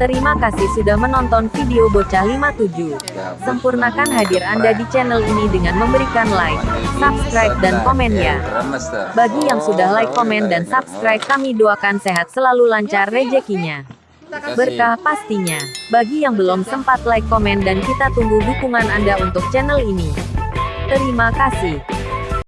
Terima kasih sudah menonton video Bocah 57. Sempurnakan hadir Anda di channel ini dengan memberikan like, subscribe, dan komen ya. Bagi yang sudah like, komen, dan subscribe kami doakan sehat selalu lancar rezekinya. Berkah pastinya. Bagi yang belum sempat like, komen, dan kita tunggu dukungan Anda untuk channel ini. Terima kasih.